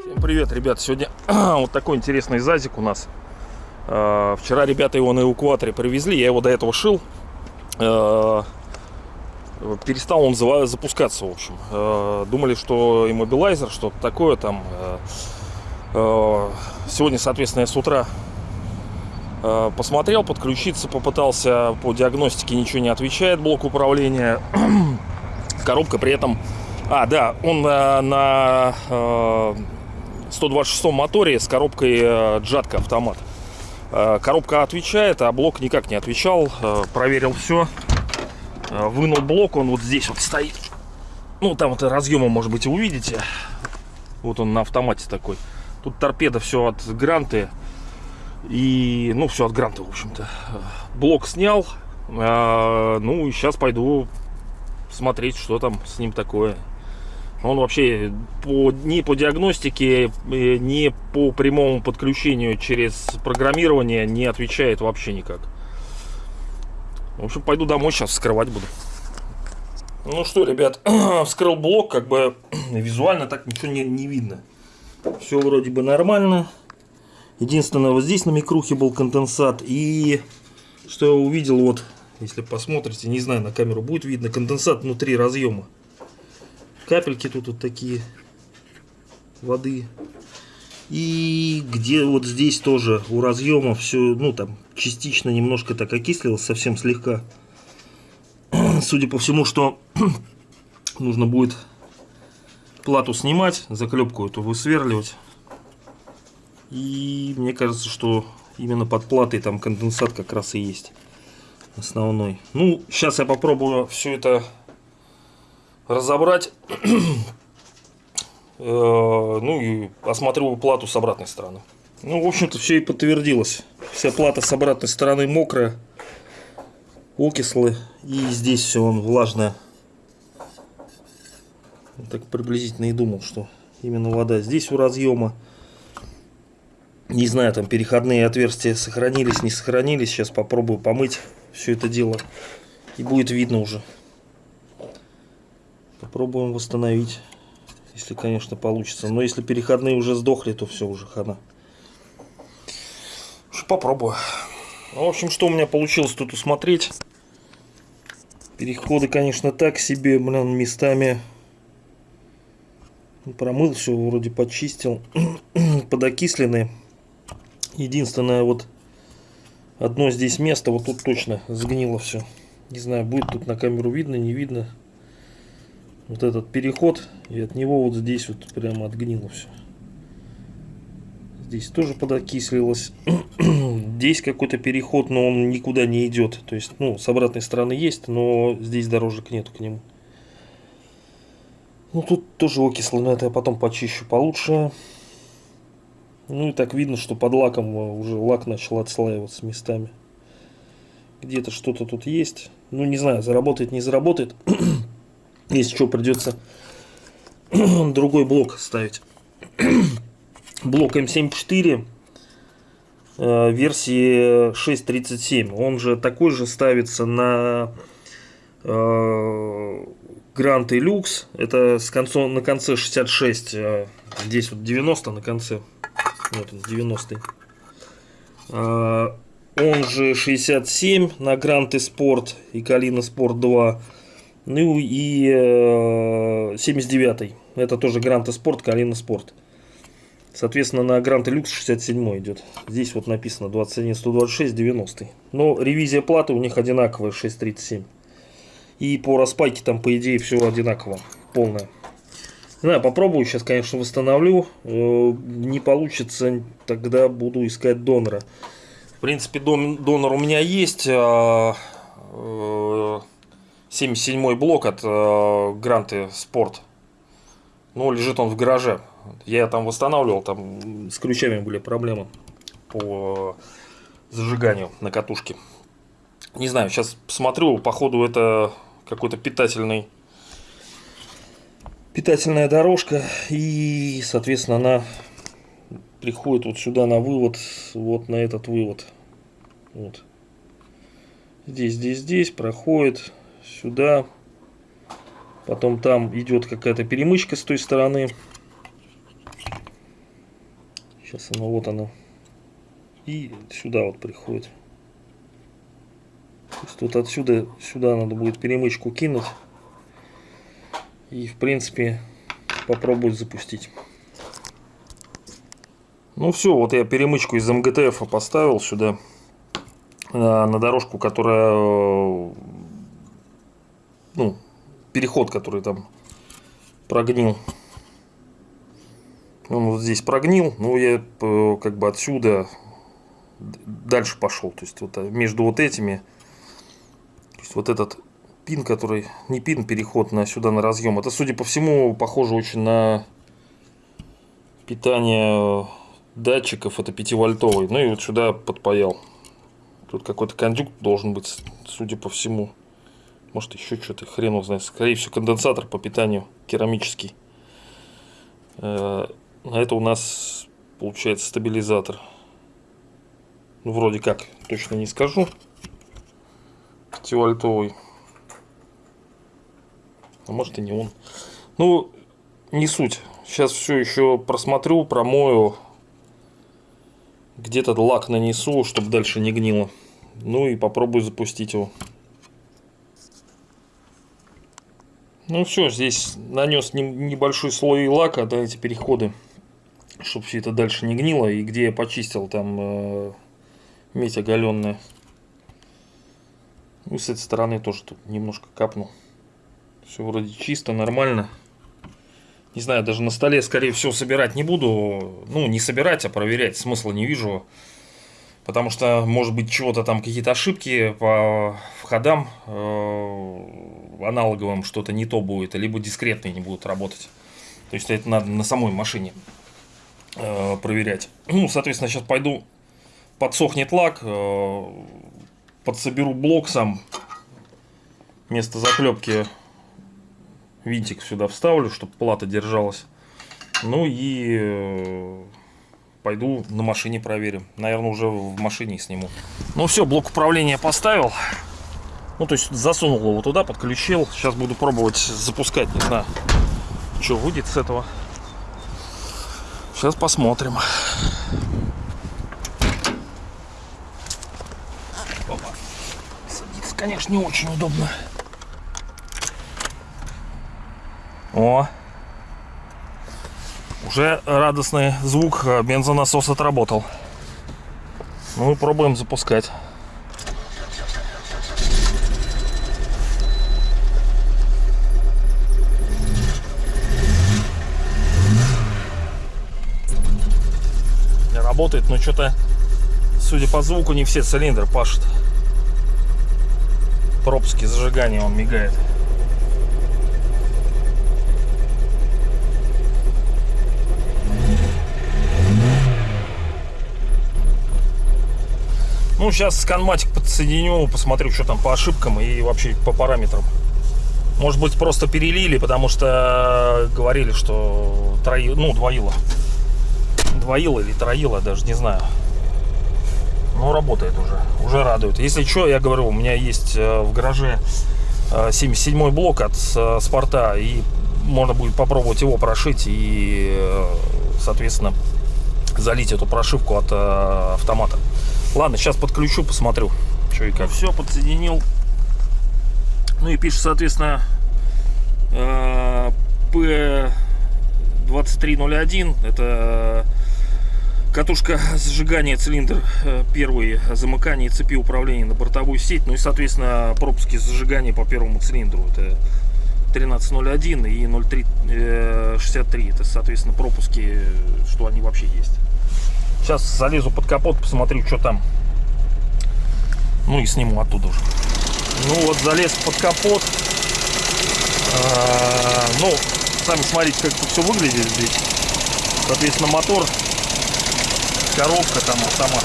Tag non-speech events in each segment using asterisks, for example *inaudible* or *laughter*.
Всем привет, ребят! Сегодня *clears throat* вот такой интересный зазик у нас. Э, Вчера ребята его на эвакуаторе привезли, я его до этого шил. Э, Перестал он запускаться, в общем. Э, Думали, что иммобилайзер, что-то такое там. Сегодня, соответственно, я с утра посмотрел, подключиться попытался по диагностике, ничего не отвечает блок управления. *clears throat* Коробка при этом... А, да, он э, на э, 126 моторе с коробкой э, джатка автомат. Э, Коробка отвечает, а блок никак не отвечал. Э, Проверил все. Вынул блок, он вот здесь вот стоит. Ну, там вот разъема, может быть, увидите. Вот он на автомате такой. Тут торпеда все от гранты. И, ну, все от гранта, в общем-то. Блок снял. Э, Ну, и сейчас пойду смотреть, что там с ним такое. Он вообще по, ни по диагностике, э, ни по прямому подключению через программирование не отвечает вообще никак. В общем, пойду домой сейчас вскрывать буду. Ну что, ребят, *clears throat* вскрыл блок, как бы *clears throat* визуально так ничего не, не видно. Все вроде бы нормально. Единственное, вот здесь на микрухе был конденсат. И что я увидел, вот, если посмотрите, не знаю, на камеру будет видно, конденсат внутри разъема. Капельки тут вот такие воды. И где вот здесь тоже у разъема все, ну там частично немножко так окислилось, совсем слегка. *clears throat* Судя по всему, что *clears throat* нужно будет плату снимать, заклепку эту высверливать. И мне кажется, что именно под платой там конденсат как раз и есть основной. Ну, сейчас я попробую все это разобрать. *clears throat* Э, ну и осмотрю плату с обратной стороны. Ну, в общем-то, все и подтвердилось. Вся плата с обратной стороны мокрая, окислы. И здесь все он влажное. Так приблизительно и думал, что именно вода. Здесь у разъема. Не знаю, там переходные отверстия сохранились, не сохранились. Сейчас попробую помыть все это дело. И будет видно уже. Попробуем восстановить. Если, конечно, получится. Но если переходные уже сдохли, то все уже хана. Попробую. Ну, в общем, что у меня получилось тут усмотреть. Переходы, конечно, так себе, блин, местами. Промыл все, вроде почистил. *clears throat* Подокисленные. Единственное, вот одно здесь место, вот тут точно сгнило все. Не знаю, будет тут на камеру видно, не видно. Вот этот переход и от него вот здесь вот прямо отгнило все здесь тоже подокислилось. *clears throat* Здесь какой-то переход но он никуда не идет то есть ну с обратной стороны есть но здесь дорожек нету к нему. Ну тут тоже окисло но это я потом почищу получше ну и так видно что под лаком уже лак начал отслаиваться местами где-то что-то тут есть ну не знаю заработает не заработает *clears throat* если что, придется *clears throat* другой блок ставить. *clears throat* блок М74 э, версии 6.37. Он же такой же ставится на э, Grand Lux. Это с концом, на конце 66. Э, здесь вот 90 на конце. Вот он, 90. Э, он же 67 на Grand Sport и Калина Sport 2. Ну и э, 79 это тоже Гранта Спорт, Калина Спорт. Соответственно, на Гранта Люкс 67 идет. Здесь вот написано 21, 126, 90. Но ревизия платы у них одинаковая, 637. И по распайке там, по идее, все одинаково, полное. Не знаю, попробую, сейчас, конечно, восстановлю. Э, не получится, тогда буду искать донора. В принципе, донор у меня есть. А, э, 77 блок от э, Гранты Спорт. Ну, лежит он в гараже. Я там восстанавливал, там с ключами были проблемы по зажиганию на катушке. Не знаю, сейчас посмотрю, походу это какой-то питательный питательная дорожка и соответственно она приходит вот сюда на вывод вот на этот вывод вот Здесь, здесь, здесь проходит сюда. Потом там идет какая-то перемычка с той стороны. Сейчас оно вот оно. И сюда вот приходит. То есть вот отсюда сюда надо будет перемычку кинуть. И в принципе попробовать запустить. Ну все, вот я перемычку из МГТФ поставил сюда на дорожку, которая ну, переход, который там прогнил. Он вот здесь прогнил, но я э, как бы отсюда дальше пошел. То есть вот э, между вот этими, то есть вот этот пин, который не пин, переход на сюда на разъем. Это, судя по всему, похоже очень на питание датчиков. Это 5-вольтовый. Ну и вот сюда подпаял. Тут какой-то кондюкт должен быть, судя по всему. Может еще что-то, хрен его знает. Скорее всего, конденсатор по питанию керамический. Э, а это у нас получается стабилизатор. Ну, вроде как, точно не скажу. 5-вольтовый. А может и не он. Ну, не суть. Сейчас все еще просмотрю, промою. Где-то лак нанесу, чтобы дальше не гнило. Ну и попробую запустить его. Ну все, здесь нанес небольшой слой лака, да, эти переходы, чтобы все это дальше не гнило. И где я почистил, там э, медь оголенная. Ну, с этой стороны тоже тут немножко капнул. Все вроде чисто, нормально. Не знаю, даже на столе, скорее всего, собирать не буду. Ну, не собирать, а проверять смысла не вижу. Потому что, может быть, чего-то там, какие-то ошибки по входам э, аналоговым что-то не то будет, либо дискретные не будут работать. То есть это надо на самой машине э, проверять. Ну, соответственно, сейчас пойду, подсохнет лак, э, подсоберу блок сам. Вместо заклепки винтик сюда вставлю, чтобы плата держалась. Ну и э, пойду на машине проверим. Наверное, уже в машине сниму. Ну все, блок управления поставил. Ну, то есть засунул его туда, подключил. Сейчас буду пробовать запускать, не знаю, что будет с этого. Сейчас посмотрим. Опа. Садиться, конечно, не очень удобно. О, уже радостный звук э, бензонасос отработал. Ну и пробуем запускать. Работает, но что-то, судя по звуку, не все цилиндры пашут. Пропуски зажигания он мигает. Ну, сейчас сканматик подсоединю, посмотрю, что там по ошибкам и вообще по параметрам. Может быть, просто перелили, потому что говорили, что трои, ну, двоило. Двоило или троило, даже не знаю. Но работает уже, уже радует. Если что, я говорю, у меня есть э, в гараже 77 э, блок от э, спорта, и можно будет попробовать его прошить и, соответственно, залить эту прошивку от автомата. Ладно, сейчас подключу, посмотрю, что и как. Все, подсоединил. Ну и пишет, соответственно, P2301. Это катушка зажигания, цилиндр э, первый, замыкание цепи управления на бортовую сеть. Ну и, соответственно, пропуски зажигания по первому цилиндру. Это 1301 и 0363. Это, соответственно, пропуски, что они вообще есть. Сейчас залезу под капот, посмотрю, что там. Ну и сниму оттуда уже. Ну вот, залез под капот. А, ну, сами смотрите, как тут все выглядит здесь. Соответственно, мотор, коробка там автомат.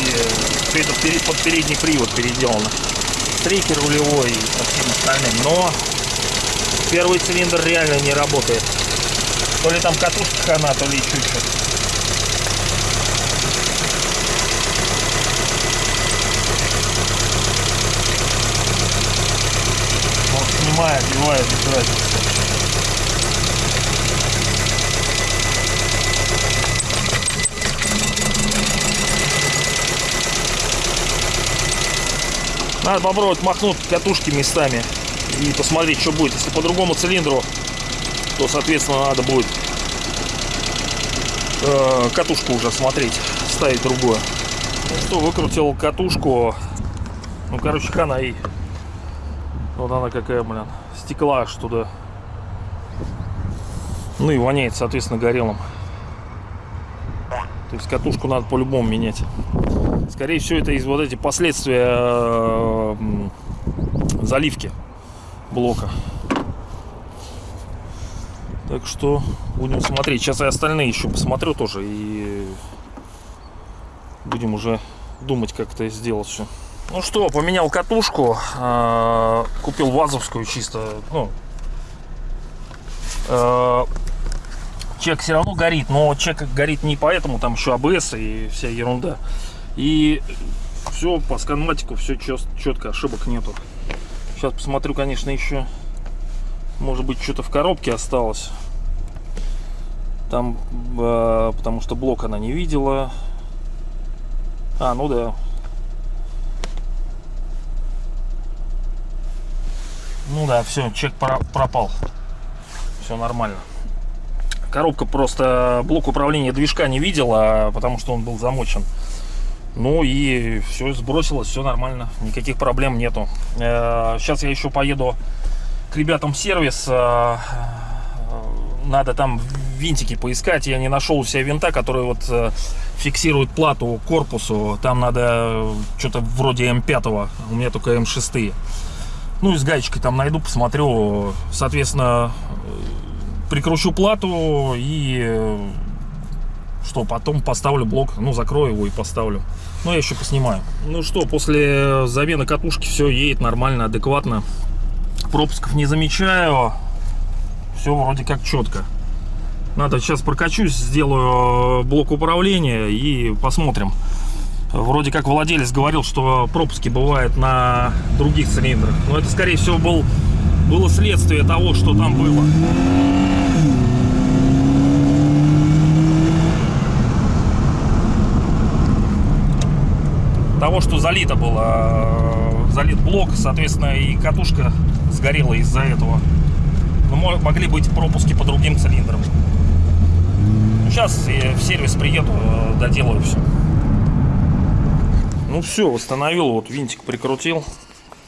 И все это под передний привод переделано. Трекер рулевой и всем остальным. Но первый цилиндр реально не работает. То ли там катушка хана, то ли чуть-чуть. Снимает, сбивает, без. Надо попробовать махнуть катушки местами и посмотреть, что будет. Если по другому цилиндру, то, соответственно, надо будет э, катушку уже смотреть, ставить другую. Ну что, выкрутил катушку. Ну, короче, хана и. Вот она какая, блин. Стекла аж туда. Ну и воняет, соответственно, горелым. То есть катушку надо по-любому менять. Скорее всего, это из вот эти последствия заливки блока. Так что будем смотреть. Сейчас я остальные еще посмотрю тоже и будем уже думать, как это сделать все. Ну что, поменял катушку, э, купил вазовскую чисто, ну, э, чек все равно горит, но чек горит не поэтому, там еще АБС и вся ерунда. И все по сканматику, все четко, ошибок нету. Сейчас посмотрю, конечно, еще, может быть, что-то в коробке осталось. Там, э, потому что блок она не видела. А, ну да. Ну да, все, чек пропал. Все нормально. Коробка просто блок управления движка не видела, потому что он был замочен. Ну и все сбросилось, все нормально, никаких проблем нету. Сейчас я еще поеду к ребятам в сервис. э, Надо там винтики поискать. Я не нашел у себя винта, который вот э, фиксирует плату корпусу. Там надо что-то вроде М5. У меня только М6. Ну и с гаечкой там найду, посмотрю. Соответственно, прикручу плату и э, что, потом поставлю блок, ну, закрою его и поставлю. Ну, я еще поснимаю. Ну что, после замены катушки все едет нормально, адекватно. Пропусков не замечаю. Все вроде как четко. Надо сейчас прокачусь, сделаю блок управления и посмотрим. Вроде как владелец говорил, что пропуски бывают на других цилиндрах. Но это, скорее всего, был, было следствие того, что там было. того, что залито было, залит блок, соответственно, и катушка сгорела из-за этого. Но могли быть пропуски по другим цилиндрам. Сейчас я в сервис приеду, доделаю все. Ну все, восстановил, вот винтик прикрутил.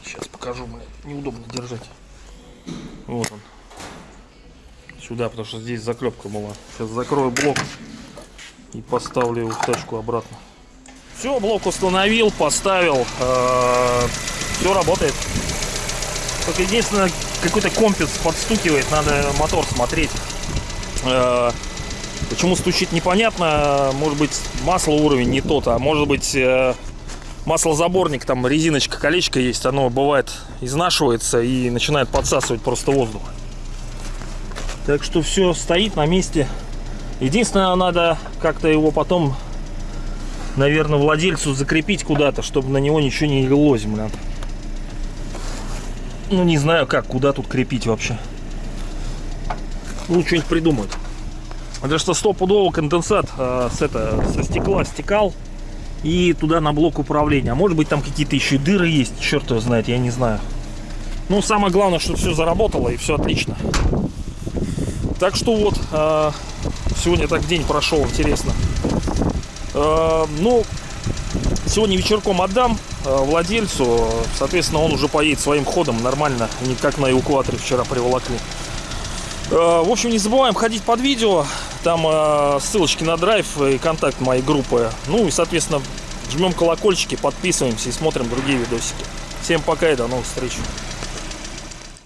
Сейчас покажу, блин, неудобно держать. Вот он. Сюда, потому что здесь заклепка была. Сейчас закрою блок и поставлю его тачку обратно. Все, блок установил, поставил. Э, все работает. Только единственное, какой-то комплекс подстукивает, надо мотор смотреть. Э, почему стучит непонятно. Может быть масло уровень не тот, а может быть э, маслозаборник, там резиночка, колечко есть, оно бывает изнашивается и начинает подсасывать просто воздух. Так что все стоит на месте. Единственное, надо как-то его потом наверное, владельцу закрепить куда-то, чтобы на него ничего не лилось, блин. Ну, не знаю как, куда тут крепить вообще. Ну, что-нибудь придумают. Потому что стопудово конденсат э, с, это, со стекла стекал и туда на блок управления. А может быть там какие-то еще дыры есть, черт его знает, я не знаю. Ну, самое главное, что все заработало и все отлично. Так что вот, э, сегодня так день прошел, интересно. Э, ну, сегодня вечерком отдам э, владельцу. Соответственно, он уже поедет своим ходом нормально, не как на эвакуаторе вчера приволокли. В общем, не забываем ходить под видео. Там ссылочки на драйв и контакт моей группы. Ну и, соответственно, жмем колокольчики, подписываемся и смотрим другие видосики. Всем пока и до новых встреч.